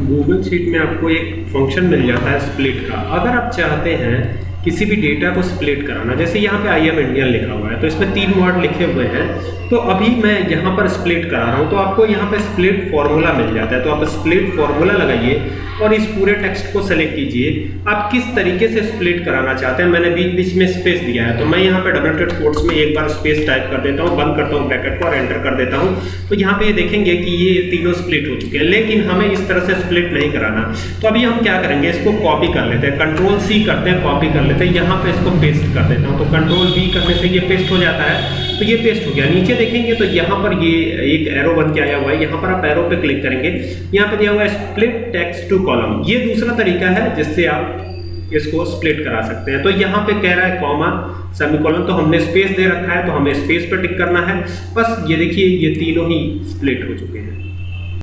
Google sheet में आपको एक फ़ंक्शन मिल जाता है स्प्लिट का। अगर आप चाहते हैं किसी भी डेटा को स्प्लिट कराना। जैसे यहाँ पे आई एम इंडियन लिखा हुआ है तो इसमें तीन वर्ड लिखे हुए हैं। तो अभी मैं यहाँ पर स्प्लिट करा रहा हूँ तो आपको यहाँ पे स्प्लिट फॉर्मूला मिल जाता है। तो आप स्प्लिट फॉर्मूला लगाइए और इस पूरे टेक्स्ट को सेलेक्ट कीजिए। आप किस तरीके से स्प्लिट कराना चाहते हैं, मैंने बीच बीच में स्पेस दिया है। तो मैं यहाँ पे डबल टेड कोट्स में एक बार स्पेस टाइप कर देता हूँ, बंद करता हूँ ब्रैकेट को और एंटर कर देता हूँ। तो यहाँ पे ये देखेंगे कि ये तीनों स्प्लिट हो चुके हैं, लेकिन हमें इस तरह से स्प्लिट नहीं कराना। तो अभी हम क्या करेंगे, इसको कॉपी कर लेते हैं। कंट्रोल सी करते हैं कॉपी कर लेते हैं, यहाँ पे इसको पेस्ट कर देता हूँ। तो कंट्रोल वी करने से ये पेस्ट हो जाता है। तो ये पेस्ट हो गया। नीचे देखेंगे तो यहाँ पर ये एक एरो बन के आया हुआ है। यहाँ पर आप एरो पे क्लिक करेंगे। यहाँ पे दिया हुआ है स्प्लिट टेक्स्ट टू कॉलम ये दूसरा तरीका है जिससे आप इसको स्प्लिट करा सकते हैं। तो यहाँ पे कह रहा है कॉमा सेमीकोलन तो हमने स्पेस दे रखा है तो हमें स्पेस पर टिक करना है। बस ये देखिए, ये तीनों ही स्प्लिट हो चुके हैं।